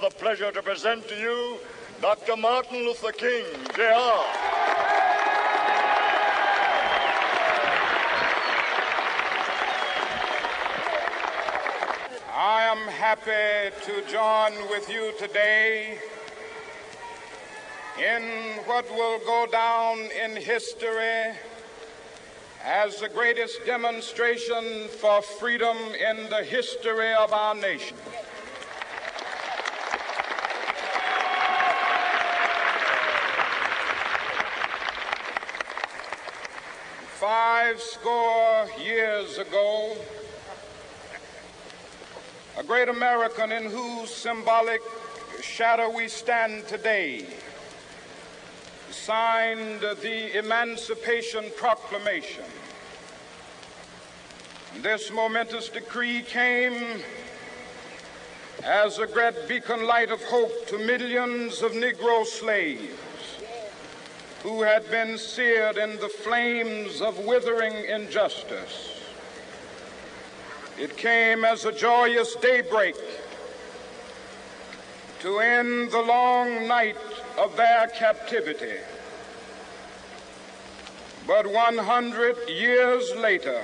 have the pleasure to present to you Dr. Martin Luther King, Jr. I am happy to join with you today in what will go down in history as the greatest demonstration for freedom in the history of our nation. Five score years ago, a great American in whose symbolic shadow we stand today signed the Emancipation Proclamation. This momentous decree came as a great beacon light of hope to millions of Negro slaves who had been seared in the flames of withering injustice. It came as a joyous daybreak to end the long night of their captivity. But 100 years later,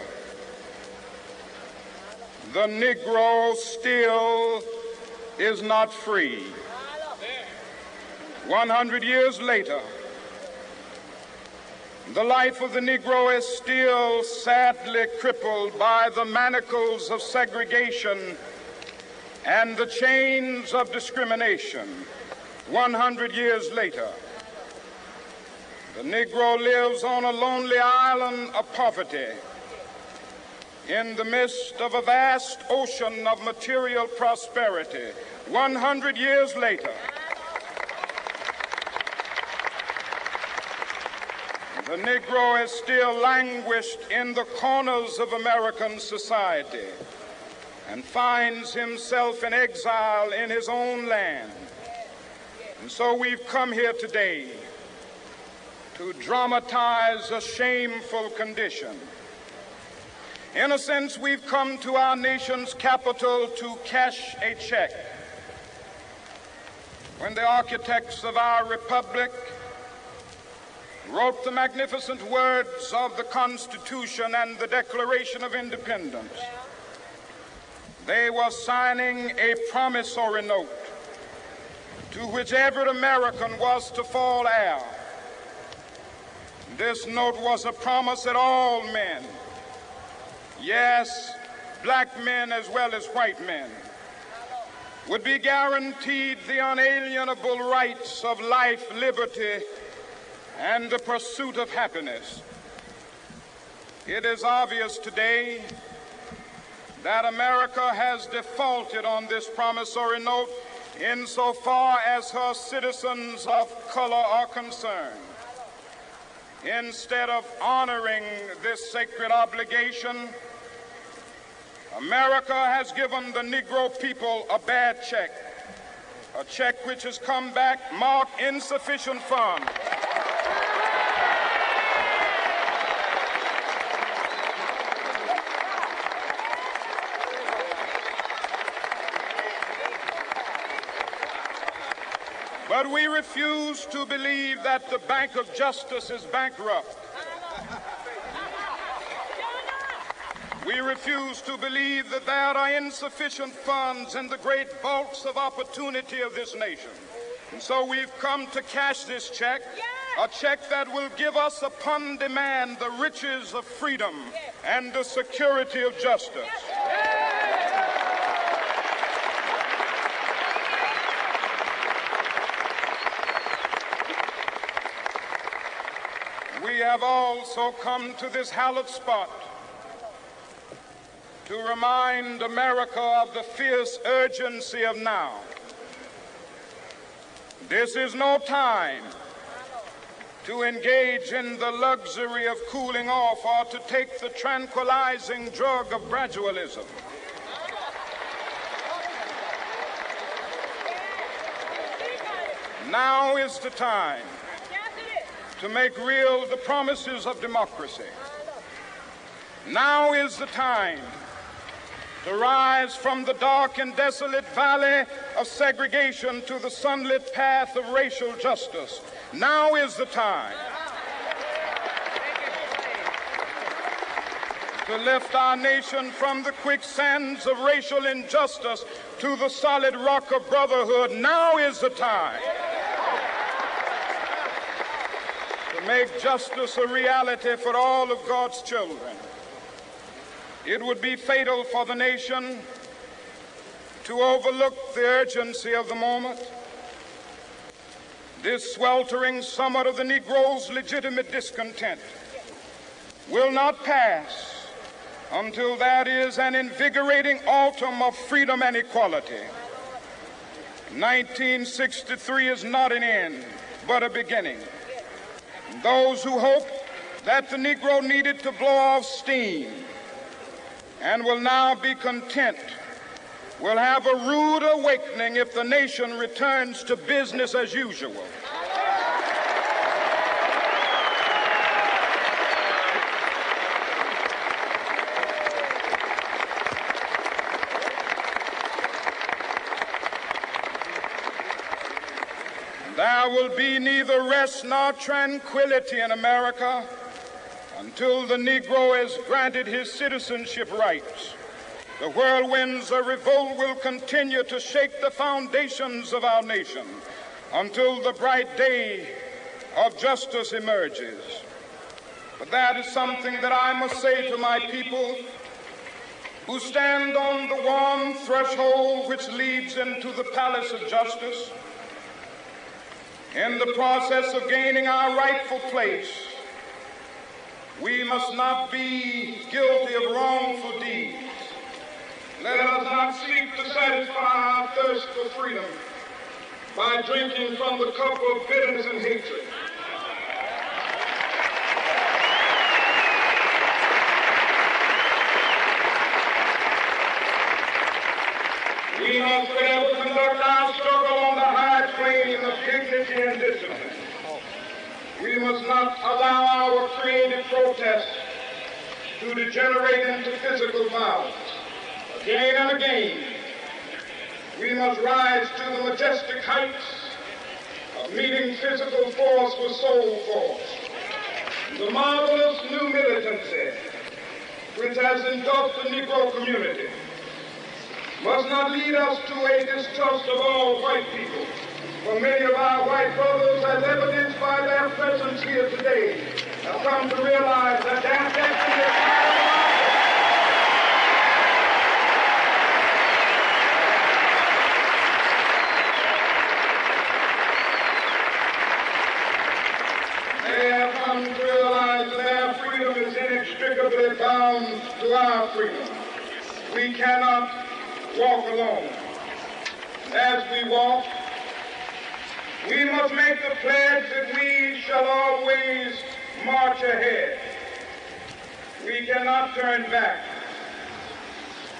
the Negro still is not free. 100 years later, the life of the Negro is still sadly crippled by the manacles of segregation and the chains of discrimination. 100 years later, the Negro lives on a lonely island of poverty in the midst of a vast ocean of material prosperity. 100 years later, the Negro is still languished in the corners of American society and finds himself in exile in his own land. And so we've come here today to dramatize a shameful condition. In a sense, we've come to our nation's capital to cash a check. When the architects of our republic wrote the magnificent words of the Constitution and the Declaration of Independence, they were signing a promissory note to which every American was to fall heir. This note was a promise that all men, yes, black men as well as white men, would be guaranteed the unalienable rights of life, liberty, and the pursuit of happiness. It is obvious today that America has defaulted on this promissory note insofar as her citizens of color are concerned. Instead of honoring this sacred obligation, America has given the Negro people a bad check, a check which has come back marked insufficient funds. But we refuse to believe that the Bank of Justice is bankrupt. We refuse to believe that there are insufficient funds in the great vaults of opportunity of this nation. And so we've come to cash this check, a check that will give us upon demand the riches of freedom and the security of justice. Have also come to this hallowed spot to remind America of the fierce urgency of now. This is no time to engage in the luxury of cooling off or to take the tranquilizing drug of gradualism. Now is the time to make real the promises of democracy. Now is the time to rise from the dark and desolate valley of segregation to the sunlit path of racial justice. Now is the time to lift our nation from the quicksands of racial injustice to the solid rock of brotherhood. Now is the time to make justice a reality for all of God's children. It would be fatal for the nation to overlook the urgency of the moment. This sweltering summit of the Negro's legitimate discontent will not pass until that is an invigorating autumn of freedom and equality. 1963 is not an end, but a beginning. Those who hope that the Negro needed to blow off steam and will now be content will have a rude awakening if the nation returns to business as usual. There will be neither rest nor tranquility in America until the Negro is granted his citizenship rights. The whirlwinds of revolt will continue to shake the foundations of our nation until the bright day of justice emerges. But that is something that I must say to my people who stand on the warm threshold which leads into the palace of justice. In the process of gaining our rightful place, we must not be guilty of wrongful deeds. Let us not seek to satisfy our thirst for freedom by drinking from the cup of bitterness and hatred. We must forever conduct our struggle on the high plane of dignity and discipline. We must not allow our creative protest to degenerate into physical violence. Again and again, we must rise to the majestic heights of meeting physical force with soul force. The marvelous new militancy which has engulfed the Negro community must not lead us to a distrust of all white people. For many of our white brothers, have their presence here today, have come to realize that their destiny is They have come to realize that their freedom is inextricably bound to our freedom. We cannot walk alone. As we walk, we must make the pledge that we shall always march ahead. We cannot turn back.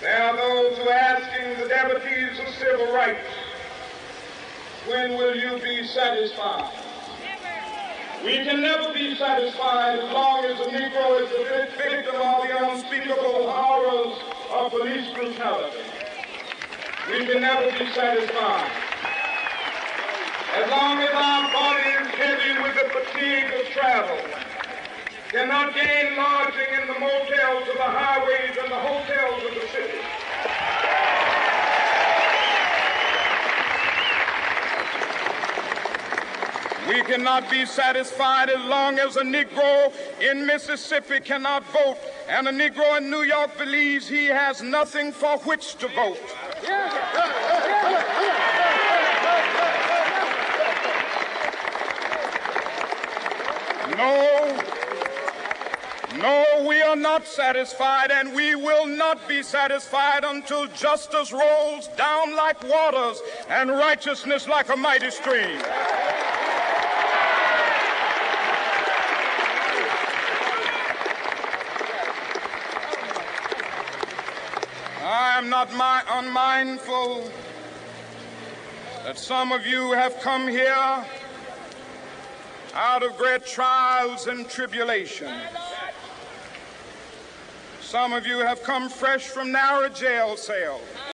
There are those who are asking the devotees of civil rights, when will you be satisfied? We can never be satisfied as long as the Negro is the victim of the unspeakable horrors of police brutality. We can never be satisfied. As long as our body is heavy with the fatigue of travel, cannot gain lodging in the motels of the highways and the hotels of the city. We cannot be satisfied as long as a Negro in Mississippi cannot vote and a Negro in New York believes he has nothing for which to vote. No, no, we are not satisfied, and we will not be satisfied until justice rolls down like waters and righteousness like a mighty stream. I am not unmindful that some of you have come here out of great trials and tribulations. Some of you have come fresh from narrow jail cells.